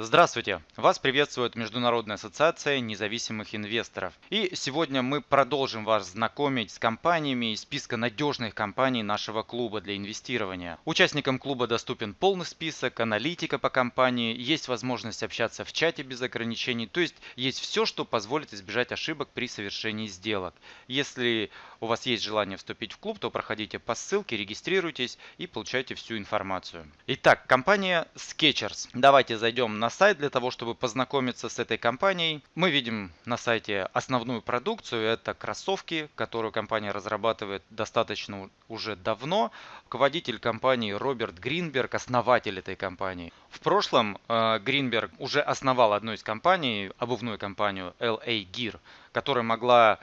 Здравствуйте! Вас приветствует Международная ассоциация независимых инвесторов. И сегодня мы продолжим вас знакомить с компаниями из списка надежных компаний нашего клуба для инвестирования. Участникам клуба доступен полный список, аналитика по компании, есть возможность общаться в чате без ограничений, то есть есть все, что позволит избежать ошибок при совершении сделок. Если у вас есть желание вступить в клуб, то проходите по ссылке, регистрируйтесь и получайте всю информацию. Итак, компания Skechers. Давайте зайдем на на сайт для того, чтобы познакомиться с этой компанией. Мы видим на сайте основную продукцию. Это кроссовки, которую компания разрабатывает достаточно уже давно. Руководитель компании Роберт Гринберг, основатель этой компании. В прошлом э, Гринберг уже основал одну из компаний, обувную компанию LA Gear, которая могла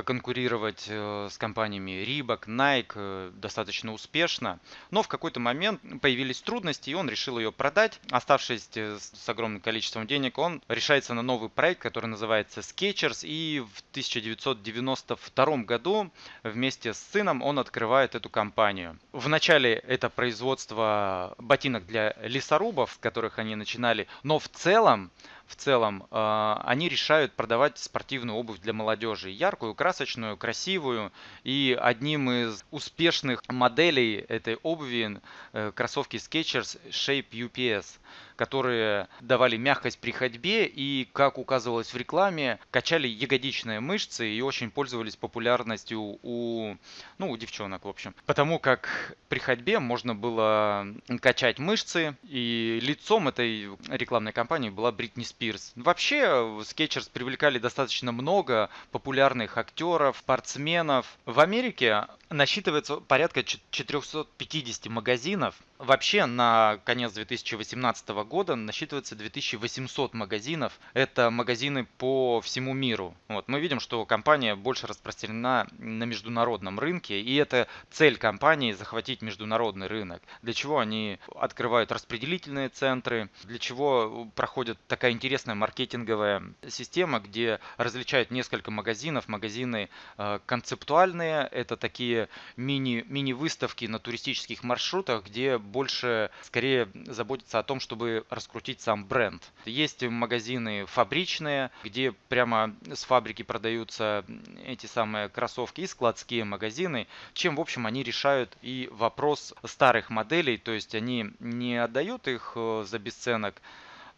конкурировать э, с компаниями Reebok, Nike э, достаточно успешно. Но в какой-то момент появились трудности, и он решил ее продать. Оставшись э, с огромным количеством денег, он решается на новый проект, который называется Skechers. И в 1992 году вместе с сыном он открывает эту компанию. Вначале это производство ботинок для лесорубов, с которых они начинали, но в целом в целом, э, они решают продавать спортивную обувь для молодежи. Яркую, красочную, красивую. И одним из успешных моделей этой обуви э, кроссовки Skechers Shape UPS которые давали мягкость при ходьбе и, как указывалось в рекламе, качали ягодичные мышцы и очень пользовались популярностью у, ну, у девчонок, в общем. Потому как при ходьбе можно было качать мышцы, и лицом этой рекламной кампании была Бритни Спирс. Вообще, Skechers привлекали достаточно много популярных актеров, спортсменов. В Америке насчитывается порядка 450 магазинов. Вообще на конец 2018 года насчитывается 2800 магазинов. Это магазины по всему миру. Вот. Мы видим, что компания больше распространена на международном рынке. И это цель компании захватить международный рынок. Для чего они открывают распределительные центры, для чего проходит такая интересная маркетинговая система, где различают несколько магазинов. Магазины э, концептуальные, это такие мини, мини-выставки на туристических маршрутах, где больше скорее заботятся о том, чтобы раскрутить сам бренд. Есть магазины фабричные, где прямо с фабрики продаются эти самые кроссовки и складские магазины, чем в общем они решают и вопрос старых моделей, то есть они не отдают их э, за бесценок,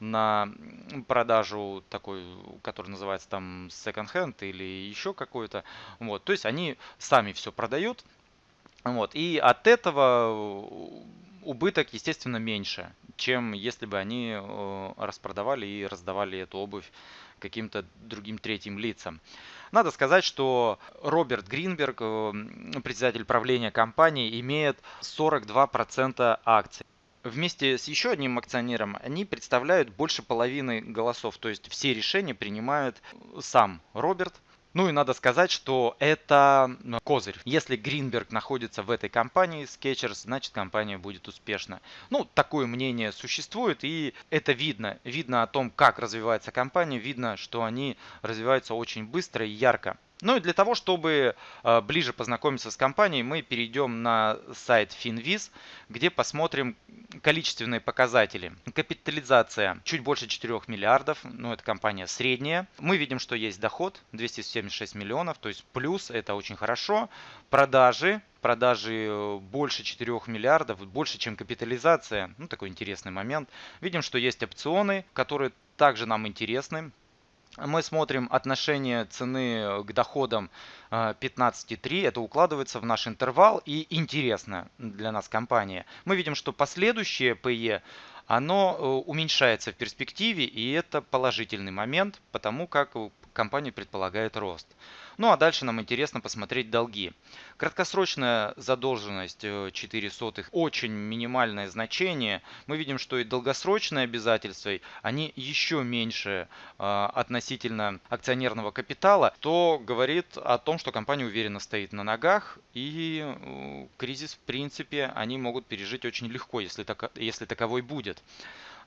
на продажу такой, который называется там second hand или еще какой-то. Вот, то есть они сами все продают. Вот, и от этого убыток, естественно, меньше, чем если бы они э, распродавали и раздавали эту обувь каким-то другим третьим лицам. Надо сказать, что Роберт Гринберг, э, председатель правления компании, имеет 42% акций вместе с еще одним акционером они представляют больше половины голосов. То есть все решения принимает сам Роберт. Ну и надо сказать, что это козырь. Если Гринберг находится в этой компании, Skechers, значит компания будет успешна. Ну, такое мнение существует, и это видно. Видно о том, как развивается компания, видно, что они развиваются очень быстро и ярко. Ну и для того, чтобы э, ближе познакомиться с компанией, мы перейдем на сайт Finviz, где посмотрим количественные показатели. Капитализация чуть больше 4 миллиардов, ну это компания средняя. Мы видим, что есть доход 276 миллионов, то есть плюс, это очень хорошо. Продажи продажи э, больше 4 миллиардов, больше, чем капитализация. Ну, такой интересный момент. Видим, что есть опционы, которые также нам интересны мы смотрим отношение цены к доходам 15,3, э, это укладывается в наш интервал и интересно для нас компания. Мы видим, что последующее PE оно э, уменьшается в перспективе, и это положительный момент, потому как компания предполагает рост. Ну а дальше нам интересно посмотреть долги. Краткосрочная задолженность 4 э, сотых очень минимальное значение. Мы видим, что и долгосрочные обязательства, они еще меньше э, относительно акционерного капитала, то говорит о том, что компания уверенно стоит на ногах и э, кризис в принципе они могут пережить очень легко, если, так, если таковой будет.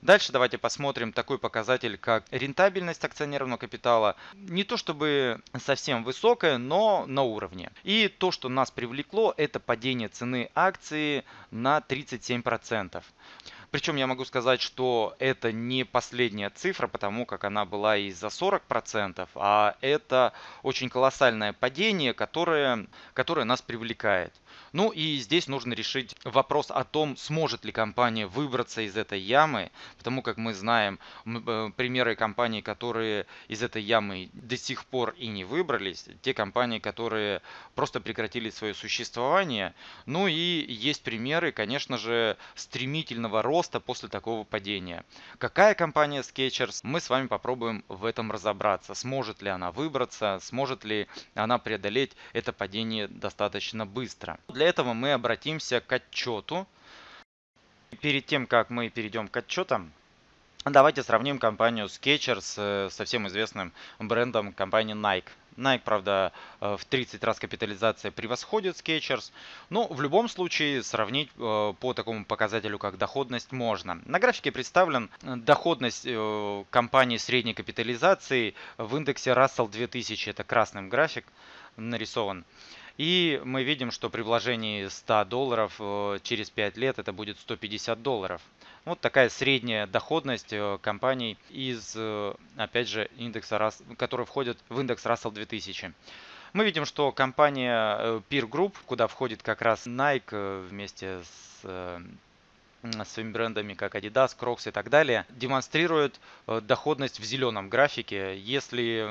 Дальше давайте посмотрим такой показатель, как рентабельность акционерного капитала. Не то чтобы совсем высокая, но на уровне. И то, что нас привлекло, это падение цены акции на 37%. Причем я могу сказать, что это не последняя цифра, потому как она была и за 40%, а это очень колоссальное падение, которое, которое нас привлекает. Ну и здесь нужно решить вопрос о том, сможет ли компания выбраться из этой ямы, потому как мы знаем э, примеры компаний, которые из этой ямы до сих пор и не выбрались, те компании, которые просто прекратили свое существование. Ну и есть примеры, конечно же, стремительного роста после такого падения. Какая компания Skechers? Мы с вами попробуем в этом разобраться. Сможет ли она выбраться, сможет ли она преодолеть это падение достаточно быстро. Для этого мы обратимся к отчету. Перед тем, как мы перейдем к отчетам, давайте сравним компанию Skechers со всем известным брендом компании Nike. Nike, правда, э, в 30 раз капитализация превосходит Skechers, но в любом случае сравнить э, по такому показателю, как доходность, можно. На графике представлен э, доходность компании средней капитализации в индексе Russell 2000, это красным график нарисован. И мы видим, что при вложении 100 долларов э, через 5 лет это будет 150 долларов. Вот такая средняя доходность э, компаний из, э, опять же, индекса, которые входят в индекс Russell 2000. Мы видим, что компания Peer Group, куда входит как раз Nike вместе с своими брендами, как Adidas, Crocs и так далее, демонстрирует э, доходность в зеленом графике. Если,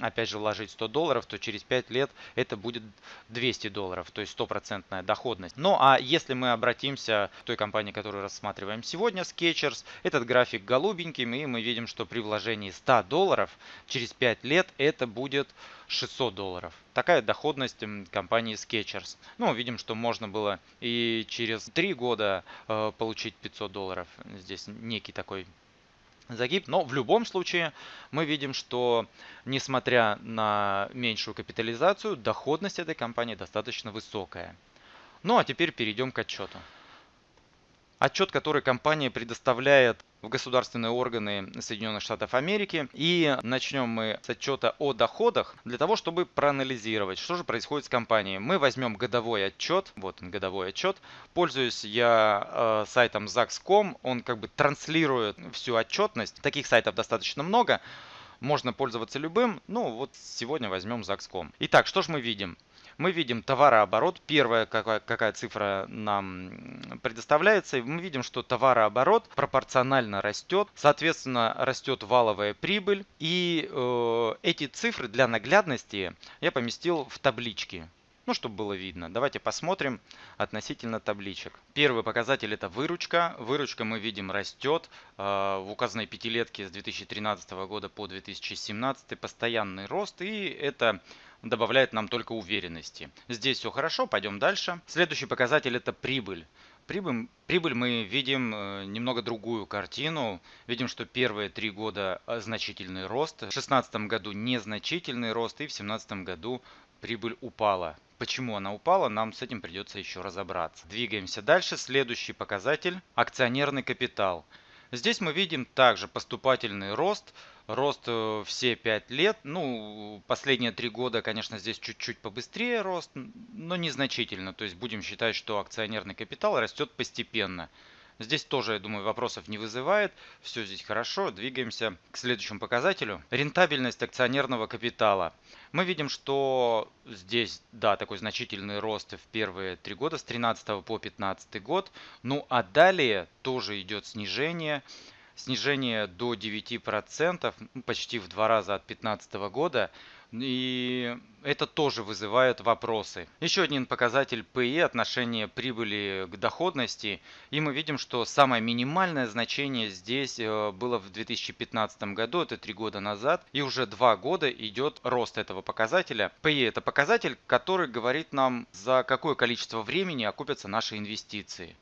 опять же, вложить 100 долларов, то через 5 лет это будет 200 долларов, то есть стопроцентная доходность. Ну а если мы обратимся к той компании, которую рассматриваем сегодня, Skechers, этот график голубенький, и мы видим, что при вложении 100 долларов через 5 лет это будет 600 долларов. Такая доходность компании Skechers. Ну, видим, что можно было и через 3 года э, получить 500 долларов. Здесь некий такой загиб. Но в любом случае мы видим, что несмотря на меньшую капитализацию, доходность этой компании достаточно высокая. Ну а теперь перейдем к отчету. Отчет, который компания предоставляет в государственные органы Соединенных Штатов Америки. И начнем мы с отчета о доходах для того, чтобы проанализировать, что же происходит с компанией. Мы возьмем годовой отчет, вот он годовой отчет. Пользуюсь я э, сайтом Zax.com, он как бы транслирует всю отчетность. Таких сайтов достаточно много. Можно пользоваться любым. Ну вот сегодня возьмем Zax.com. Итак, что же мы видим? Мы видим товарооборот. Первая какая, какая цифра нам предоставляется. Мы видим, что товарооборот пропорционально растет. Соответственно, растет валовая прибыль. И э, эти цифры для наглядности я поместил в таблички. Ну, чтобы было видно. Давайте посмотрим относительно табличек. Первый показатель это выручка. Выручка мы видим растет э, в указанной пятилетке с 2013 года по 2017. Постоянный рост. И это добавляет нам только уверенности. Здесь все хорошо, пойдем дальше. Следующий показатель это прибыль. Прибыль, прибыль мы видим э, немного другую картину. Видим, что первые три года э, значительный рост, в 2016 году незначительный рост и в 2017 году прибыль упала. Почему она упала, нам с этим придется еще разобраться. Двигаемся дальше. Следующий показатель – акционерный капитал. Здесь мы видим также поступательный рост – Рост э, все 5 лет. Ну, последние 3 года, конечно, здесь чуть-чуть побыстрее рост, но незначительно. То есть будем считать, что акционерный капитал растет постепенно. Здесь тоже, я думаю, вопросов не вызывает. Все здесь хорошо. Двигаемся к следующему показателю. Рентабельность акционерного капитала. Мы видим, что здесь, да, такой значительный рост в первые три года, с 13 по 15 год. Ну, а далее тоже идет снижение снижение до 9%, ну, почти в два раза от 2015 года. И это тоже вызывает вопросы. Еще один показатель PE, отношение прибыли к доходности. И мы видим, что самое минимальное значение здесь э, было в 2015 году, это три года назад. И уже два года идет рост этого показателя. PE это показатель, который говорит нам, за какое количество времени окупятся наши инвестиции.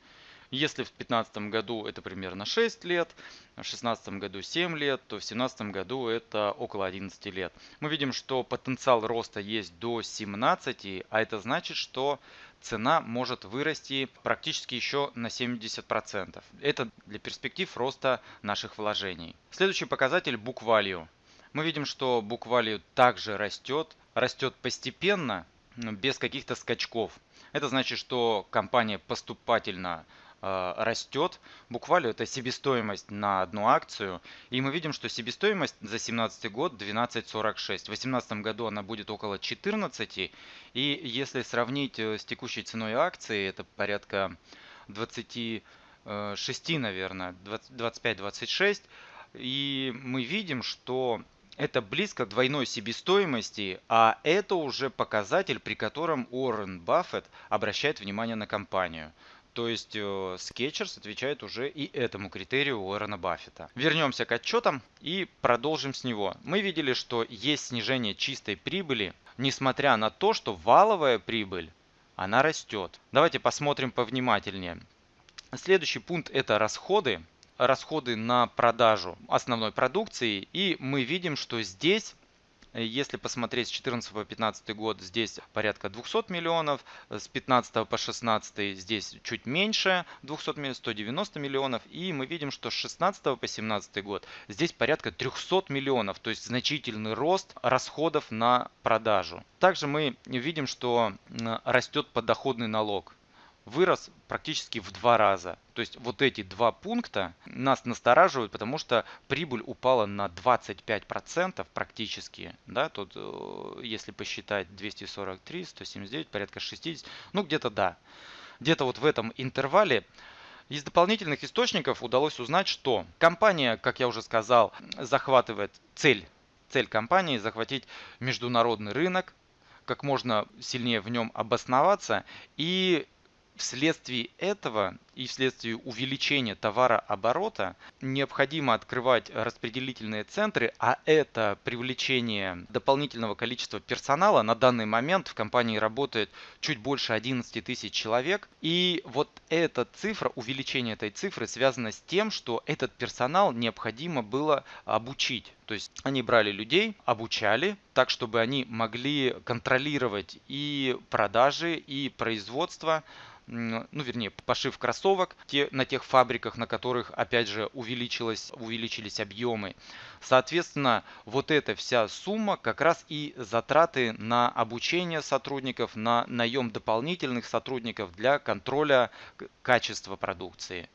Если в 2015 году это примерно 6 лет, в 2016 году 7 лет, то в 2017 году это около 11 лет. Мы видим, что потенциал роста есть до 17, а это значит, что цена может вырасти практически еще на 70%. Это для перспектив роста наших вложений. Следующий показатель Value. Мы видим, что Value также растет, растет постепенно, без каких-то скачков. Это значит, что компания поступательно растет. Буквально это себестоимость на одну акцию. И мы видим, что себестоимость за 2017 год 12.46. В 2018 году она будет около 14. И если сравнить э, с текущей ценой акции, это порядка 26, наверное, 25-26. И мы видим, что это близко к двойной себестоимости, а это уже показатель, при котором Уоррен Баффет обращает внимание на компанию. То есть э, Skechers отвечает уже и этому критерию Уоррена Баффета. Вернемся к отчетам и продолжим с него. Мы видели, что есть снижение чистой прибыли, несмотря на то, что валовая прибыль, она растет. Давайте посмотрим повнимательнее. Следующий пункт это расходы расходы на продажу основной продукции. И мы видим, что здесь если посмотреть с 14 по 15 год, здесь порядка 200 миллионов, с 15 по 16 здесь чуть меньше 200 миллионов, 190 миллионов. И мы видим, что с 16 по 17 год здесь порядка 300 миллионов, то есть значительный рост расходов на продажу. Также мы видим, что растет подоходный налог вырос практически в два раза. То есть вот эти два пункта нас настораживают, потому что прибыль упала на 25% практически. Да, тут э, если посчитать 243, 179, порядка 60, ну где-то да. Где-то вот в этом интервале из дополнительных источников удалось узнать, что компания, как я уже сказал, захватывает цель, цель компании захватить международный рынок, как можно сильнее в нем обосноваться и Вследствие этого и вследствие увеличения товарооборота необходимо открывать распределительные центры, а это привлечение дополнительного количества персонала. На данный момент в компании работает чуть больше 11 тысяч человек. И вот эта цифра, увеличение этой цифры связано с тем, что этот персонал необходимо было обучить. То есть они брали людей, обучали так, чтобы они могли контролировать и продажи, и производство, ну вернее пошив кроссовок те, на тех фабриках, на которых опять же увеличилось, увеличились объемы. Соответственно, вот эта вся сумма как раз и затраты на обучение сотрудников, на наем дополнительных сотрудников для контроля качества продукции.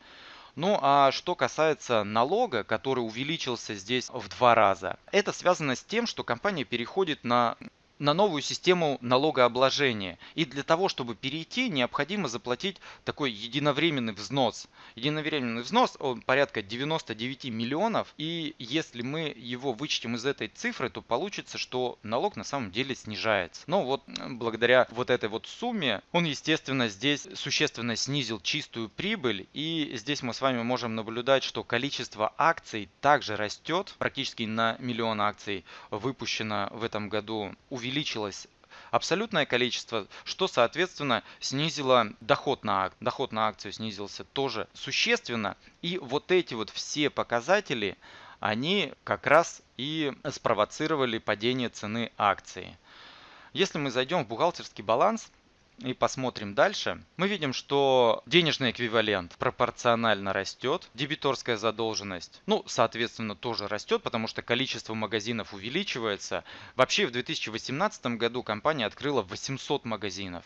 Ну а что касается налога, который увеличился здесь в два раза, это связано с тем, что компания переходит на на новую систему налогообложения. И для того, чтобы перейти, необходимо заплатить такой единовременный взнос. Единовременный взнос он порядка 99 миллионов. И если мы его вычтем из этой цифры, то получится, что налог на самом деле снижается. Но вот благодаря вот этой вот сумме, он, естественно, здесь существенно снизил чистую прибыль. И здесь мы с вами можем наблюдать, что количество акций также растет. Практически на миллион акций выпущено в этом году увеличилось увеличилось абсолютное количество, что, соответственно, снизило доход на, ак доход на акцию снизился тоже существенно. И вот эти вот все показатели, они как раз и спровоцировали падение цены акции. Если мы зайдем в бухгалтерский баланс, и посмотрим дальше, мы видим, что денежный эквивалент пропорционально растет, дебиторская задолженность, ну, соответственно, тоже растет, потому что количество магазинов увеличивается. Вообще в 2018 году компания открыла 800 магазинов.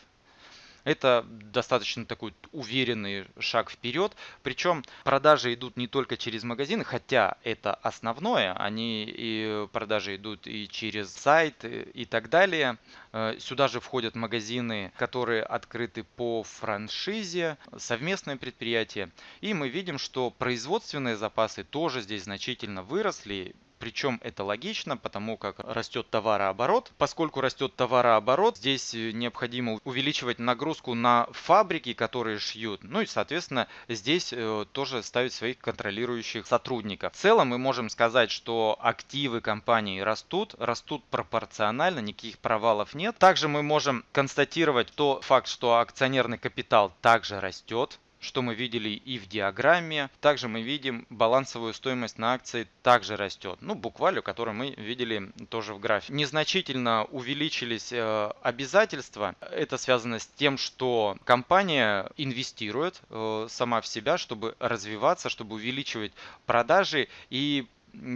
Это достаточно такой уверенный шаг вперед. Причем продажи идут не только через магазины, хотя это основное. Они и продажи идут и через сайт и так далее. Э, сюда же входят магазины, которые открыты по франшизе, совместные предприятия. И мы видим, что производственные запасы тоже здесь значительно выросли. Причем это логично, потому как растет товарооборот. Поскольку растет товарооборот, здесь э, необходимо увеличивать нагрузку на фабрики, которые шьют. Ну и, соответственно, здесь э, тоже ставить своих контролирующих сотрудников. В целом мы можем сказать, что активы компании растут, растут пропорционально, никаких провалов нет. Также мы можем констатировать то факт, что акционерный капитал также растет что мы видели и в диаграмме. Также мы видим балансовую стоимость на акции также растет. Ну, буквально, которую мы видели тоже в графике. Незначительно увеличились э, обязательства. Это связано с тем, что компания инвестирует э, сама в себя, чтобы развиваться, чтобы увеличивать продажи и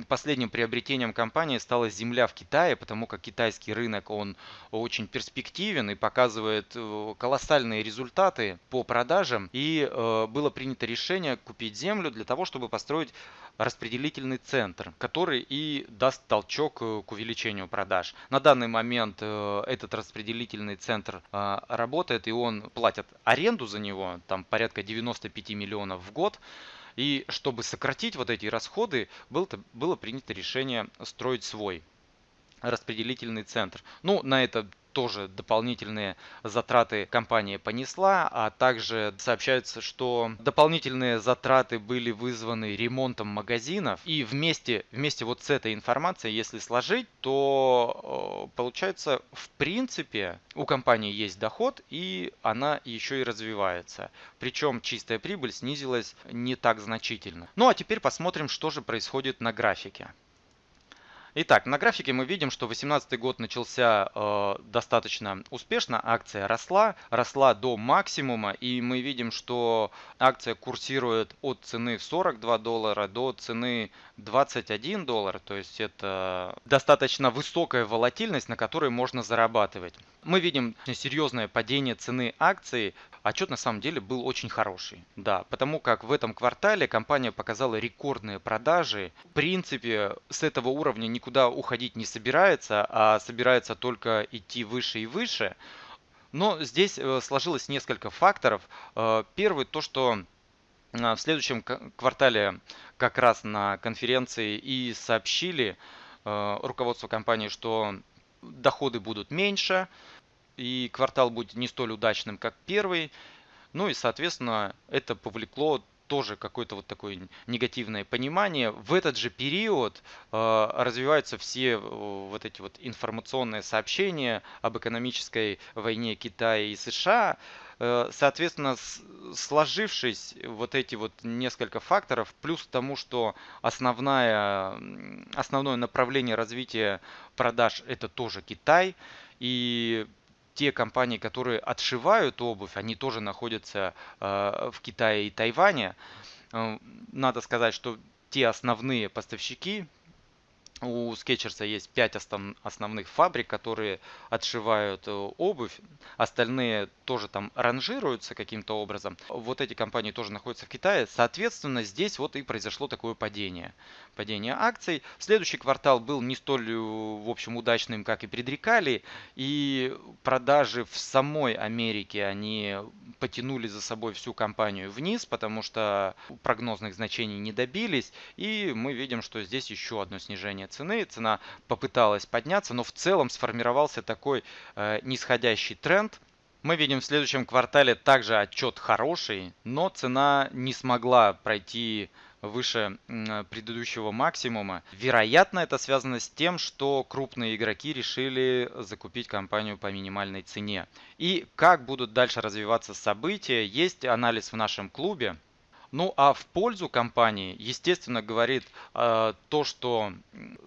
последним приобретением компании стала земля в Китае, потому как китайский рынок, он очень перспективен и показывает э, колоссальные результаты по продажам. И э, было принято решение купить землю для того, чтобы построить распределительный центр, который и даст толчок э, к увеличению продаж. На данный момент этот распределительный центр работает и он платит аренду за него, там порядка 95 миллионов в год. И чтобы сократить вот эти расходы, было, было принято решение строить свой распределительный центр. Ну, на это тоже дополнительные затраты компания понесла, а также сообщается, что дополнительные затраты были вызваны ремонтом магазинов. И вместе, вместе вот с этой информацией, если сложить, то э, получается в принципе у компании есть доход и она еще и развивается. Причем чистая прибыль снизилась не так значительно. Ну а теперь посмотрим, что же происходит на графике. Итак, на графике мы видим, что 2018 год начался э, достаточно успешно, акция росла, росла до максимума, и мы видим, что акция курсирует от цены в 42 доллара до цены 21 доллар, то есть это достаточно высокая волатильность, на которой можно зарабатывать. Мы видим серьезное падение цены акции, отчет на самом деле был очень хороший. Да, потому как в этом квартале компания показала рекордные продажи. В принципе, с этого уровня никуда уходить не собирается, а собирается только идти выше и выше. Но здесь э, сложилось несколько факторов. Э, первый то, что э, в следующем квартале как раз на конференции и сообщили руководство компании, что доходы будут меньше, и квартал будет не столь удачным, как первый. Ну и, соответственно, это повлекло тоже какое-то вот такое негативное понимание. В этот же период э, развиваются все э, вот эти вот информационные сообщения об экономической войне Китая и США. Э, соответственно, с, сложившись вот эти вот несколько факторов, плюс к тому, что основная, основное направление развития продаж это тоже Китай, и те компании, которые отшивают обувь, они тоже находятся э, в Китае и Тайване. Э, надо сказать, что те основные поставщики, у Скетчерса есть 5 основных фабрик, которые отшивают э, обувь. Остальные тоже там ранжируются каким-то образом. Вот эти компании тоже находятся в Китае. Соответственно, здесь вот и произошло такое падение. Падение акций. Следующий квартал был не столь, э, в общем, удачным, как и предрекали. И продажи в самой Америке, они потянули за собой всю компанию вниз, потому что прогнозных значений не добились. И мы видим, что здесь еще одно снижение цены. Цена попыталась подняться, но в целом сформировался такой э, нисходящий тренд. Мы видим в следующем квартале также отчет хороший, но цена не смогла пройти выше предыдущего максимума. Вероятно, это связано с тем, что крупные игроки решили закупить компанию по минимальной цене. И как будут дальше развиваться события, есть анализ в нашем клубе. Ну а в пользу компании, естественно, говорит э, то, что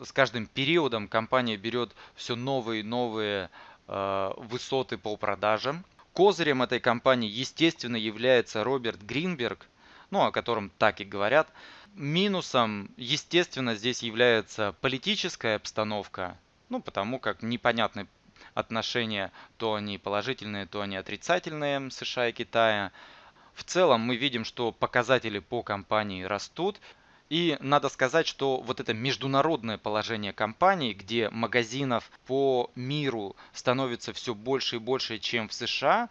с каждым периодом компания берет все новые и новые э, высоты по продажам. Козырем этой компании, естественно, является Роберт Гринберг, ну о котором так и говорят. Минусом, естественно, здесь является политическая обстановка, ну потому как непонятны отношения, то они положительные, то они отрицательные США и Китая. В целом мы видим, что показатели по компании растут. И надо сказать, что вот это международное положение компании, где магазинов по миру становится все больше и больше, чем в США,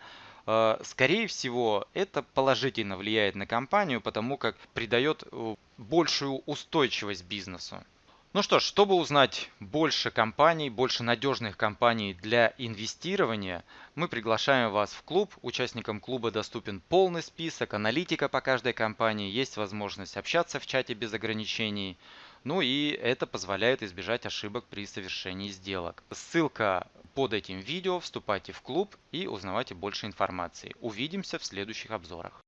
скорее всего, это положительно влияет на компанию, потому как придает э, большую устойчивость бизнесу. Ну что ж, чтобы узнать больше компаний, больше надежных компаний для инвестирования, мы приглашаем вас в клуб. Участникам клуба доступен полный список, аналитика по каждой компании, есть возможность общаться в чате без ограничений. Ну и это позволяет избежать ошибок при совершении сделок. Ссылка под этим видео, вступайте в клуб и узнавайте больше информации. Увидимся в следующих обзорах.